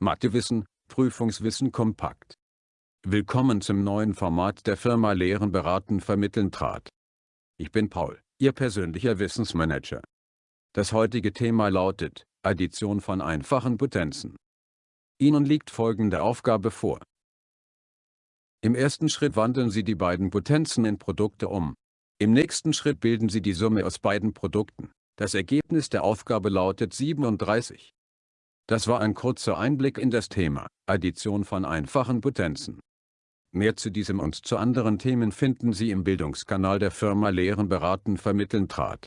Mathewissen, Prüfungswissen kompakt. Willkommen zum neuen Format der Firma Lehren beraten vermitteln trat. Ich bin Paul, Ihr persönlicher Wissensmanager. Das heutige Thema lautet, Addition von einfachen Potenzen. Ihnen liegt folgende Aufgabe vor. Im ersten Schritt wandeln Sie die beiden Potenzen in Produkte um. Im nächsten Schritt bilden Sie die Summe aus beiden Produkten. Das Ergebnis der Aufgabe lautet 37. Das war ein kurzer Einblick in das Thema, Addition von einfachen Potenzen. Mehr zu diesem und zu anderen Themen finden Sie im Bildungskanal der Firma Lehren beraten vermitteln trat.